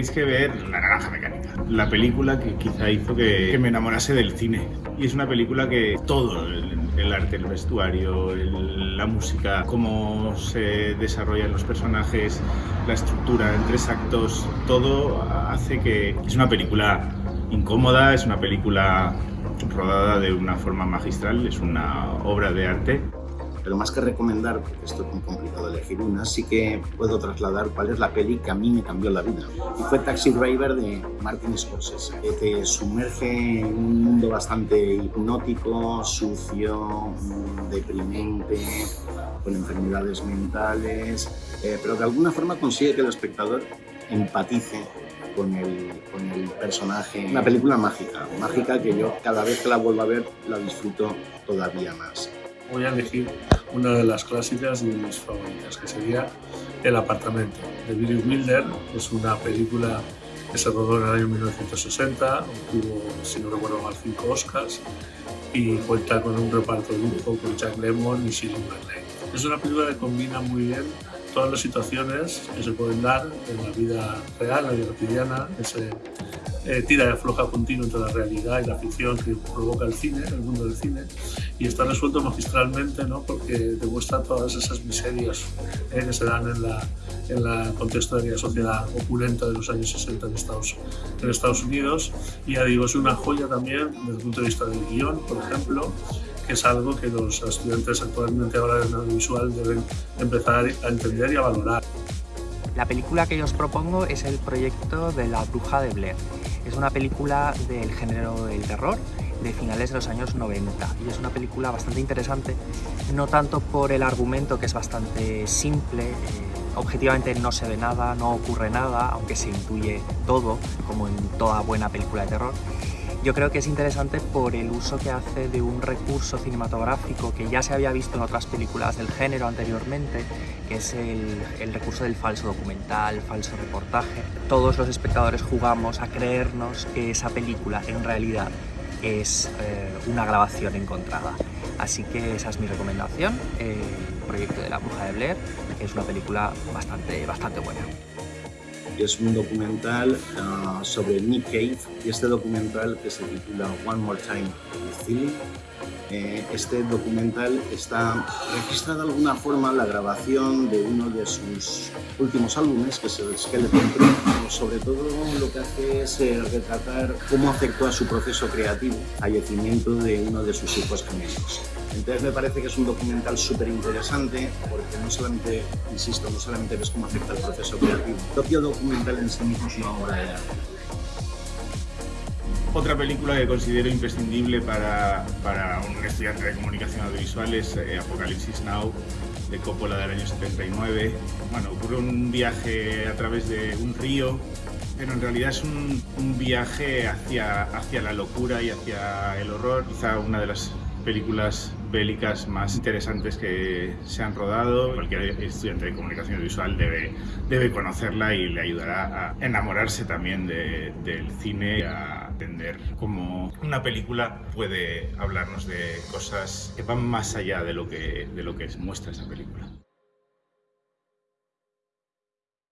tenéis que ver La Naranja Mecánica, la película que quizá hizo que, me enamorase del cine. Y es una película que todo, el, arte, el vestuario, la música, cómo se desarrollan los personajes, la estructura en tres actos, todo hace que es una película incómoda, es una película rodada de una forma magistral, es una obra de arte pero más que recomendar, porque esto es muy complicado elegir una, sí que puedo trasladar cuál es la peli que a mí me cambió la vida. Y fue Taxi Driver de Martin Scorsese, que te sumerge en un mundo bastante hipnótico, sucio, deprimente, con enfermedades mentales, eh, pero de alguna forma consigue que el espectador empatice con el, con el, personaje. Una película mágica, mágica que yo cada vez que la vuelvo a ver la disfruto todavía más voy a elegir una de las clásicas y mis favoritas, que sería El apartamento, de Billy Wilder. Es una película que se rodó en el año 1960, obtuvo, si no recuerdo mal, cinco Oscars y cuenta con un reparto de lujo con Jack Lemmon y Shirley MacLaine. Es una película que combina muy bien todas las situaciones que se pueden dar en la vida real, la vida cotidiana, ese eh, tira de afloja continuo entre la realidad y la ficción que provoca el cine, el mundo del cine, y está resuelto magistralmente ¿no? porque demuestra todas esas miserias eh, que se dan en la, en la contexto de la sociedad opulenta de los años 60 en Estados, en Estados Unidos. Y ya digo, es una joya también desde el punto de vista del guion, por ejemplo, que es algo que los estudiantes actualmente ahora en audiovisual deben empezar a entender y a valorar. La película que yo os propongo es el proyecto de La Bruja de Blair. Es una película del género del terror de finales de los años 90 y es una película bastante interesante, no tanto por el argumento que es bastante simple, eh, objetivamente no se ve nada, no ocurre nada, aunque se intuye todo, como en toda buena película de terror, yo creo que es interesante por el uso que hace de un recurso cinematográfico que ya se había visto en otras películas del género anteriormente, que es el, recurso del falso documental, falso reportaje. Todos los espectadores jugamos a creernos que esa película en realidad es eh, una grabación encontrada. Así que esa es mi recomendación, el proyecto de la bruja de Blair, es una película bastante, bastante buena es un documental ah, sobre Nick Cave y este documental que se titula One More Time with eh, este documental está registrada de alguna forma la grabación de uno de sus últimos álbumes, que es el Skeleton Crew. Sobre todo lo que hace es eh, retratar cómo afectó a su proceso creativo, fallecimiento de uno de sus hijos gemelos. Entonces me parece que es un documental súper interesante porque no solamente, insisto, no solamente ves cómo afecta el proceso creativo, el propio documental en sí mismo es una obra de arte. Otra película que considero imprescindible para, para un estudiante de comunicación audiovisual es eh, Apocalipsis Now, de Coppola del año 79. Bueno, ocurre un viaje a través de un río, pero en realidad es un, un viaje hacia, hacia la locura y hacia el horror. Quizá una de las películas bélicas más interesantes que se han rodado. Cualquier estudiante de comunicación visual debe, debe conocerla y le ayudará a enamorarse también del cine a entender cómo una película puede hablarnos de cosas que van más allá de lo que, de lo que muestra esa película.